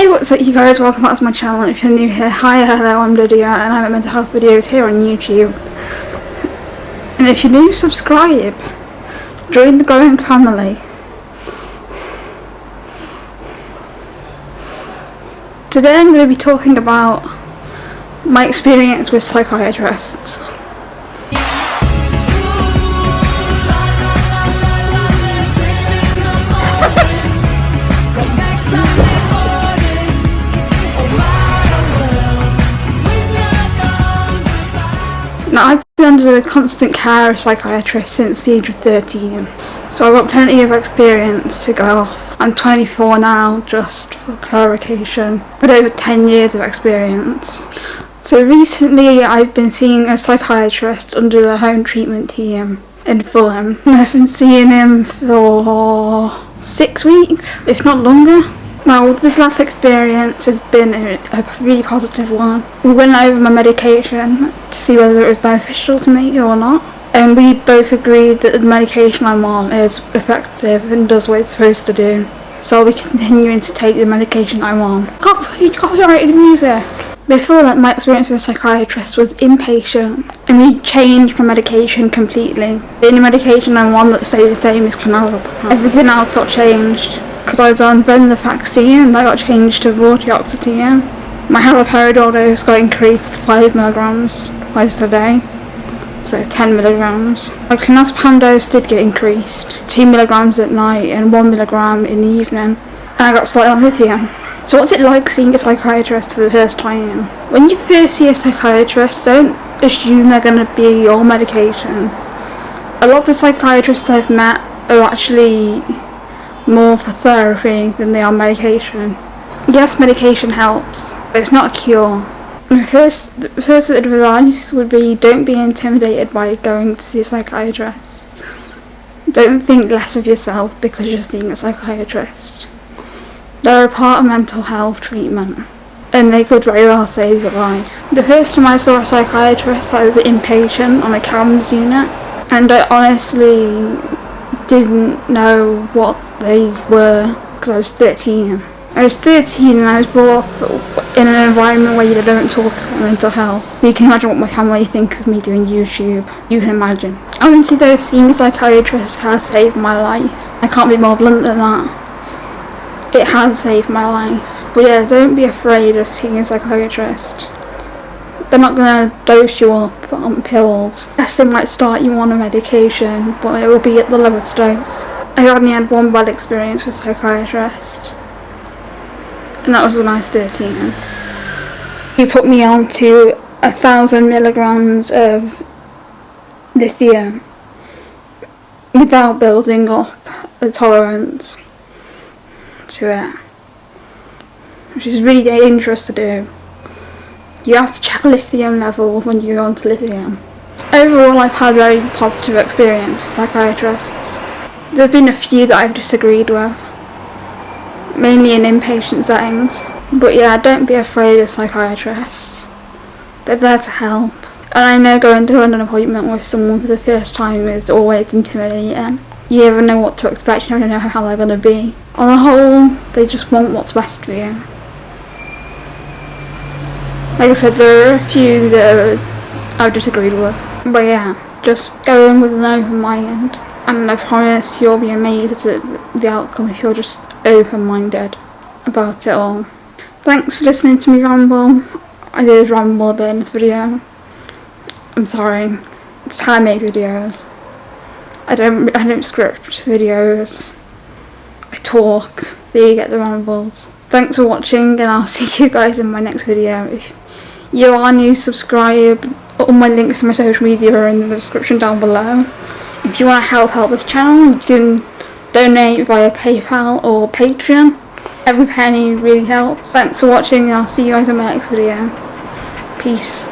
Hey what's up you guys, welcome back to my channel. If you're new here, hi, hello, I'm Lydia and I make mental health videos here on YouTube. And if you're new, subscribe. Join the growing family. Today I'm going to be talking about my experience with psychiatrists. Been under the constant care of psychiatrists since the age of 13, so I've got plenty of experience to go off. I'm 24 now, just for clarification, but over 10 years of experience. So recently I've been seeing a psychiatrist under the home treatment team in Fulham. I've been seeing him for six weeks, if not longer. Now, this last experience has been a, really positive one. We went over my medication see whether it was beneficial to me or not. And we both agreed that the medication I'm on is effective and does what it's supposed to do. So I'll be continuing to take the medication I'm on. Copy, copyrighted music! Before that, my experience with a psychiatrist was inpatient, and we changed my medication completely. The only medication I'm on that stays the same is clonazepam. Everything else got changed because I was on venlafaxine and I got changed to vortioxetine. My haloperidol dose got increased to 5 milligrams twice a day, so 10 milligrams. My clonazepam dose did get increased, 2 milligrams at night and 1 milligram in the evening, and I got started on lithium. So what's it like seeing a psychiatrist for the first time? When you first see a psychiatrist, don't assume they're going to be your medication. A lot of the psychiatrists I've met are actually more for therapy than they are medication. Yes, medication helps, but it's not a cure. My first, first advice would be don't be intimidated by going to see a psychiatrist. Don't think less of yourself because you're seeing a psychiatrist. They're a part of mental health treatment and they could very well save your life. The first time I saw a psychiatrist I was an inpatient on a CAMHS unit and I honestly didn't know what they were because I was 13. I was 13 and I was brought up in an environment where you don't talk about mental health. You can imagine what my family think of me doing YouTube. You can imagine. Honestly though, seeing a psychiatrist has saved my life. I can't be more blunt than that. It has saved my life. But yeah, don't be afraid of seeing a psychiatrist. They're not going to dose you up on pills. Yes, they might start you on a medication, but it will be at the lowest dose. I only had one bad experience with psychiatrist. And that was when I was 13. He put me on to a thousand milligrams of lithium without building up a tolerance to it. Which is really dangerous to do. You have to check lithium levels when you go onto lithium. Overall I've had a very positive experience with psychiatrists. There have been a few that I've disagreed with, mainly in inpatient settings. But yeah, don't be afraid of psychiatrists. They're there to help. And I know going to an appointment with someone for the first time is always intimidating. You never know what to expect, you never know how they're going to be. On the whole, they just want what's best for you. Like I said, there are a few that I've disagreed with. But yeah, just go in with an open mind. And I promise you'll be amazed at the outcome if you're just open-minded about it all. Thanks for listening to me ramble. I did ramble a bit in this video. I'm sorry. It's how I make videos. I don't I don't script videos. I talk. There you get the rambles. Thanks for watching and I'll see you guys in my next video. If you are new, subscribe. All my links to my social media are in the description down below. If you want to help out this channel, you can donate via PayPal or Patreon. Every penny really helps. Thanks for watching and I'll see you guys in my next video. Peace.